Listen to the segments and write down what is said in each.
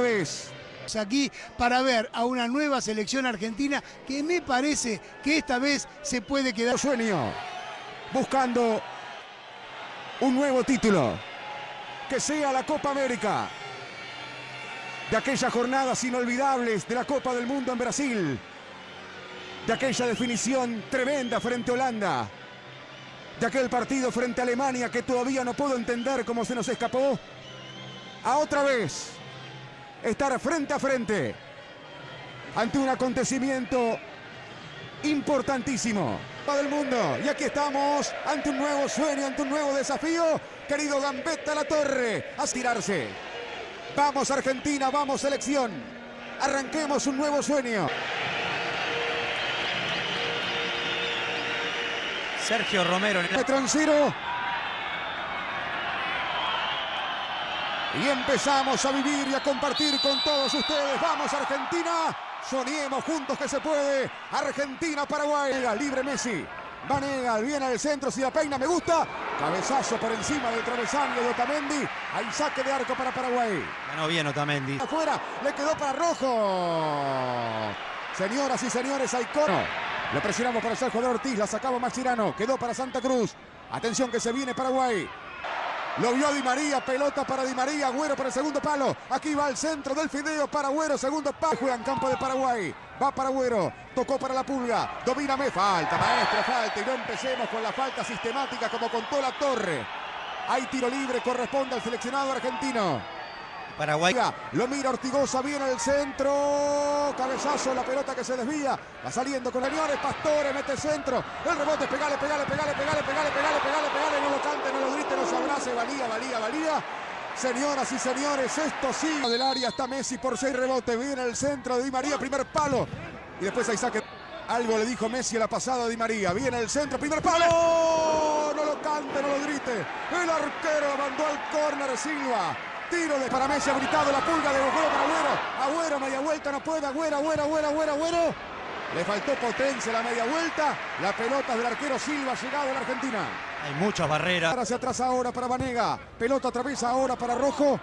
vez. aquí para ver a una nueva selección argentina que me parece que esta vez se puede quedar. Sueño, buscando un nuevo título, que sea la Copa América, de aquellas jornadas inolvidables de la Copa del Mundo en Brasil, de aquella definición tremenda frente a Holanda, de aquel partido frente a Alemania que todavía no puedo entender cómo se nos escapó, a otra vez estar frente a frente ante un acontecimiento importantísimo para el mundo. Y aquí estamos ante un nuevo sueño, ante un nuevo desafío. Querido Gambetta La Torre, a tirarse. Vamos Argentina, vamos selección. Arranquemos un nuevo sueño. Sergio Romero. En el... Y empezamos a vivir y a compartir con todos ustedes. Vamos Argentina. Soñemos juntos que se puede. Argentina, Paraguay. Libre Messi. Vanega, viene al centro, si la peina, me gusta. Cabezazo por encima del travesaño de Otamendi. Hay saque de arco para Paraguay. Ganó bien Otamendi. Afuera, le quedó para Rojo. Señoras y señores, hay cono. Lo presionamos para el jugador Ortiz, la sacaba Maxirano. Quedó para Santa Cruz. Atención que se viene Paraguay. Lo vio Di María, pelota para Di María, Agüero para el segundo palo. Aquí va al centro del fideo para Agüero, segundo palo. Juega en campo de Paraguay. Va para Agüero, tocó para la pulga. Domíname, falta, maestro, falta. Y no empecemos con la falta sistemática como contó la torre. Hay tiro libre, corresponde al seleccionado argentino. Paraguay. Lo mira Ortigosa, viene el centro. Cabezazo, la pelota que se desvía. Va saliendo con Leones, Pastore, mete centro. El rebote, pegale, pegale, pegale, pegale, pegale, pegale, pegale, pegale. No lo cante, no lo grite, no se abrace. Valía, valía, valía. Señoras y señores, esto sí. Del área está Messi por seis rebotes. Viene el centro de Di María, primer palo. Y después hay saque. Algo le dijo Messi la pasada a Di María. Viene el centro, primer palo. No lo cante, no lo grite. El arquero mandó al córner Silva. Tiro de para Messi, ha gritado la pulga de Agüero para Agüero. Agüero, media vuelta, no puede. Agüero, Agüero, Agüero, Agüero, Agüero. Le faltó potencia la media vuelta. La pelota del arquero Silva ha llegado a la Argentina. Hay muchas barreras. Hacia atrás ahora para Vanega. Pelota atraviesa ahora para Rojo.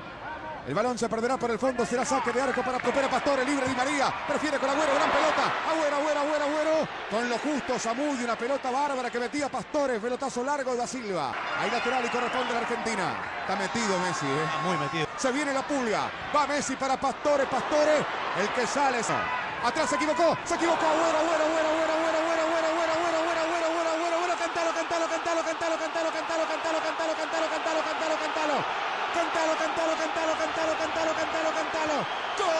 El balón se perderá por el fondo, será saque de arco para Copera Pastore, libre Di María, prefiere con Agüero, gran pelota, Agüero, Agüero, Agüero, Agüero, con lo justo Samudi, una pelota bárbara que metía Pastore, pelotazo largo de Da Silva, ahí lateral y corresponde a la Argentina, está metido Messi, ¿eh? muy metido. Se viene la pulga, va Messi para Pastore, Pastore, el que sale, atrás se equivocó, se equivocó, Agüero, Agüero, Agüero, Agüero, Agüero, Agüero, Agüero, Agüero, Agüero, Agüero, Agüero, Agüero, Agüero, cantalo, cantalo, cantalo, cantalo, cantalo, cantalo, cantalo, cantalo, cantalo, cantalo, cantalo, cantalo, Cantalo, cantalo, cantalo, cantalo, cantalo, cantalo, cantalo. ¡Gol!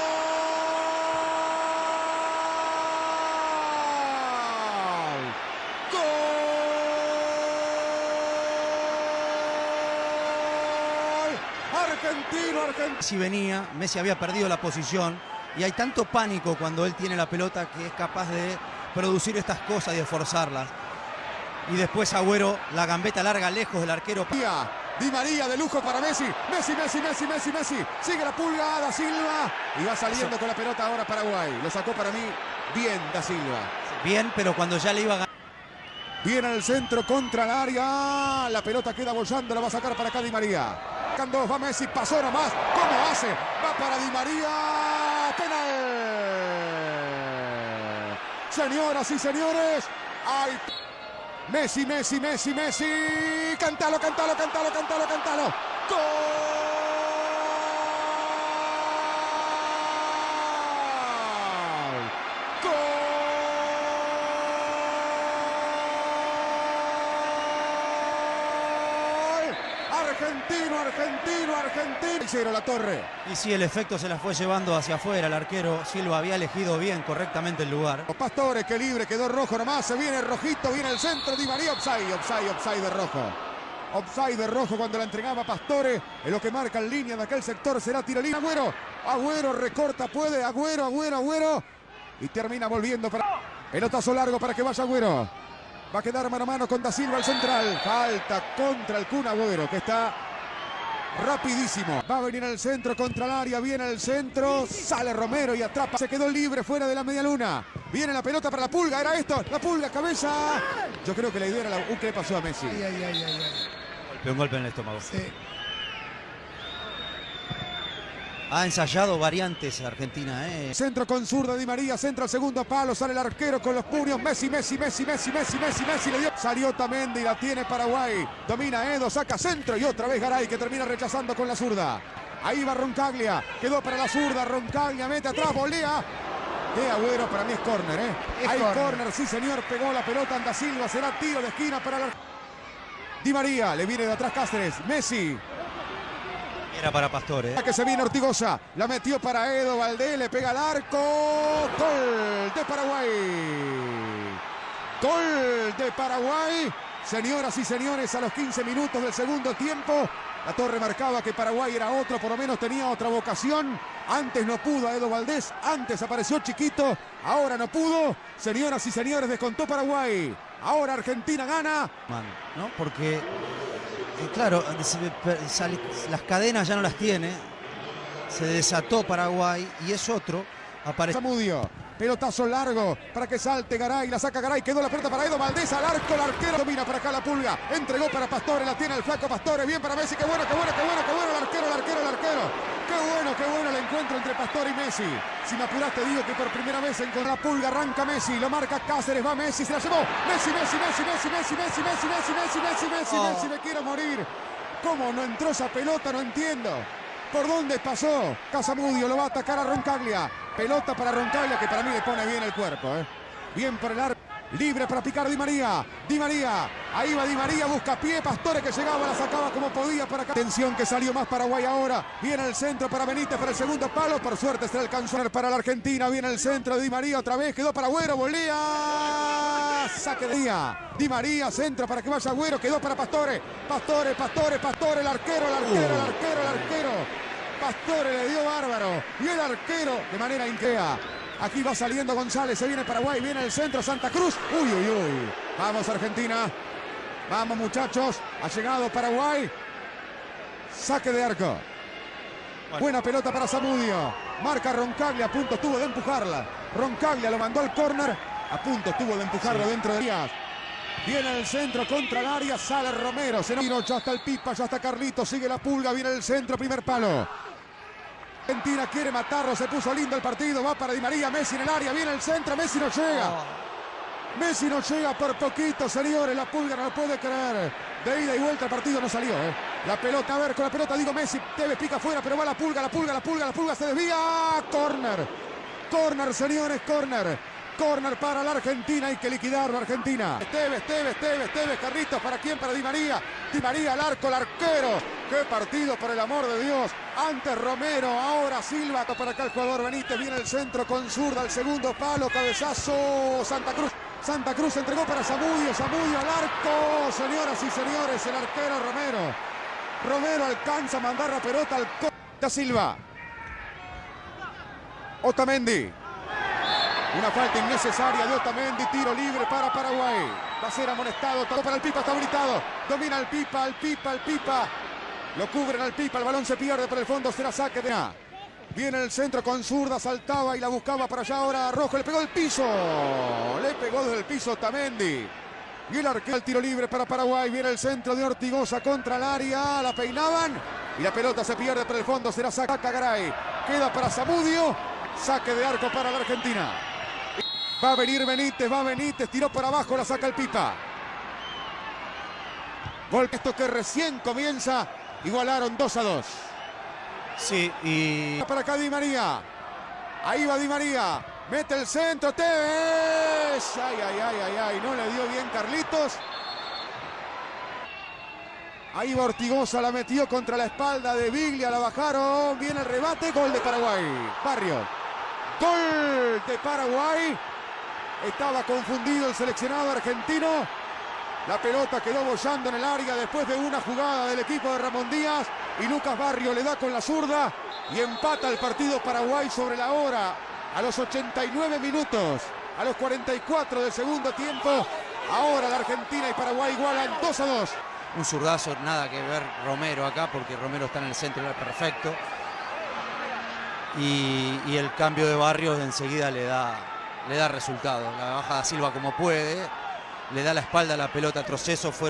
¡Gol! Argentino, argentino. Si venía, Messi había perdido la posición y hay tanto pánico cuando él tiene la pelota que es capaz de producir estas cosas y de forzarlas. Y después Agüero, la gambeta larga lejos del arquero. Di María de lujo para Messi. Messi, Messi, Messi, Messi, Messi. Sigue la pulga Da Silva. Y va saliendo con la pelota ahora Paraguay. Lo sacó para mí bien Da Silva. Bien, pero cuando ya le iba a ganar. Viene el centro contra el área. La pelota queda bolsando. La va a sacar para acá Di María. Dos, va Messi. Pasó nomás. ¿Cómo hace? Va para Di María. Penal. Señoras y señores. Hay Messi, Messi, Messi, Messi. Cantalo, cantalo, cantalo, cantalo, cantalo. ¡Gol! Argentino, argentino, argentino. Hicieron la torre. Y si el efecto se la fue llevando hacia afuera. El arquero Silva había elegido bien, correctamente el lugar. Los pastores, que libre, quedó rojo nomás. Se viene rojito, viene el centro. Di María, offside, offside, offside de rojo. Offside de rojo cuando la entregaba Pastore. En lo que marca en línea de aquel sector será tirolina. Agüero, Agüero recorta, puede. Agüero, Agüero, Agüero. Y termina volviendo para. Pelotazo largo para que vaya Agüero. Va a quedar mano a mano con Da Silva el central. Falta contra el Kun Agüero que está rapidísimo. Va a venir al centro contra el área, viene al centro, sale Romero y atrapa. Se quedó libre fuera de la media luna. Viene la pelota para la pulga, era esto, la pulga, cabeza. Yo creo que la idea era la... Uh, ¿Qué le pasó a Messi? Ay, ay, ay, un golpe en el estómago. Sí. Ha ensayado variantes Argentina, ¿eh? Centro con zurda Di María, centro al segundo palo, sale el arquero con los puños. Messi, Messi, Messi, Messi, Messi, Messi, Messi, le dio. Salió Tamendi, la tiene Paraguay. Domina Edo, saca centro y otra vez Garay que termina rechazando con la zurda. Ahí va Roncaglia, quedó para la zurda, Roncaglia mete atrás, volea. De Agüero, para mí es córner, ¿eh? Es Hay córner. córner, sí señor, pegó la pelota Anda Silva, será tiro de esquina para la... Di María, le viene de atrás Cáceres, Messi, Era para Pastore. ¿eh? que se viene Ortigosa. La metió para Edo Valdés. Le pega al arco. Gol de Paraguay. Gol de Paraguay. Señoras y señores, a los 15 minutos del segundo tiempo. La torre marcaba que Paraguay era otro, por lo menos tenía otra vocación. Antes no pudo a Edo Valdés, antes apareció Chiquito, ahora no pudo. Señoras y señores, descontó Paraguay. Ahora Argentina gana. Man, ¿no? Porque, claro, se- per- sale- las cadenas ya no las tiene. Se desató Paraguay y es otro. Aparece. Pelotazo largo para que salte Garay. La saca Garay. Quedó la pelota para Edo Valdés. Al arco. El arquero domina para acá la pulga. Entregó para Pastore. La tiene el flaco Pastore. Bien para Messi. Qué bueno, qué bueno, qué bueno, qué bueno. El arquero, el arquero, el arquero. Qué bueno, qué bueno el encuentro entre Pastore y Messi. Si me apuras te digo que por primera vez en la pulga arranca Messi. Lo marca Cáceres. Va Messi. Se la llevó. Messi, Messi, Messi, Messi, Messi, Messi, Messi, Messi, Messi, Messi, Messi, Oh. Messi. Me quiero morir. ¿Cómo no entró esa pelota? No entiendo. ¿Por dónde pasó? Casamudio lo va a atacar a Roncaglia. Pelota para Roncaglia que para mí le pone bien el cuerpo. ¿eh? Bien por el arco. Libre para picar Di María. Di María. Ahí va Di María. Busca pie. Pastore que llegaba. La sacaba como podía para acá. Atención que salió más Paraguay ahora. Viene el centro para Benítez para el segundo palo. Por suerte se alcanzó para la Argentina. Viene el centro de Di María otra vez. Quedó para Agüero. Volea. Saque de día. Di María. Centro para que vaya Agüero. Quedó para Pastore. Pastore, Pastore, Pastore. El arquero, el arquero, el arquero, el arquero. Pastore le dio bárbaro. Y el arquero de manera increa. Aquí va saliendo González. Se viene Paraguay. Viene el centro Santa Cruz. Uy, uy, uy. Vamos Argentina. Vamos muchachos. Ha llegado Paraguay. Saque de arco. Buena pelota para Zamudio. Marca Roncaglia. A punto estuvo de empujarla. Roncaglia lo mandó al córner. A punto estuvo de empujarlo dentro de Díaz. Viene el centro contra el área, sale Romero, se nos ya está el Pipa, ya está Carlito, sigue la pulga, viene el centro, primer palo. Argentina quiere matarlo, se puso lindo el partido, va para Di María, Messi en el área, viene el centro, Messi no llega. Messi no llega por poquito, señores, la pulga no lo puede creer. De ida y vuelta el partido no salió, ¿eh? La pelota, a ver, con la pelota digo Messi, Tevez pica afuera, pero va la pulga, la pulga, la pulga, la pulga se desvía. Corner, corner, señores, corner. Corner para la Argentina, hay que liquidarlo Argentina. Tevez, Tevez, Tevez, Tevez, Carlitos, ¿para quién? Para Di María. Di María al arco, el arquero. Qué partido, por el amor de Dios. Antes Romero, ahora Silva. Para acá el jugador Benítez, viene el centro con zurda, el segundo palo, cabezazo, Santa Cruz. Santa Cruz entregó para Zamudio, Zamudio al arco. Señoras y señores, el arquero Romero. Romero alcanza a mandar la pelota al Da Silva. Otamendi. Una falta innecesaria de Otamendi, tiro libre para Paraguay. Va a ser amonestado, todo para el Pipa, está habilitado. Domina el Pipa, el Pipa, el Pipa. Lo cubren al Pipa, el balón se pierde por el fondo, será saque de A. Viene el centro con zurda, saltaba y la buscaba para allá ahora Rojo, le pegó el piso. Le pegó desde el piso Otamendi. Y el arquero, el tiro libre para Paraguay. Viene el centro de Ortigosa contra el área. La peinaban. Y la pelota se pierde por el fondo. Será saca Garay. Queda para Zamudio. Saque de arco para la Argentina. Va a venir Benítez, va Benítez. Tiró para abajo, la saca el Pipa. Gol esto que recién comienza. Igualaron 2 a 2. Sí, y Para acá Di María. Ahí va Di María. Mete el centro. Tevez. Ay, ay, ay, ay, ay. No le dio bien Carlitos. Ahí va Ortigosa. La metió contra la espalda de Biglia. La bajaron. Viene el rebate. Gol de Paraguay. Barrio. Gol de Paraguay. Estaba confundido el seleccionado argentino. La pelota quedó bollando en el área después de una jugada del equipo de Ramón Díaz. Y Lucas Barrio le da con la zurda y empata el partido Paraguay sobre la hora. A los 89 minutos, a los 44 del segundo tiempo. Ahora la Argentina y Paraguay igualan 2 a 2. un zurdazo, nada que ver Romero acá, porque Romero está en el centro, perfecto. Y, y el cambio de barrios enseguida le da, le da resultado. La baja da Silva como puede, le da la espalda a la pelota, troceso fueron.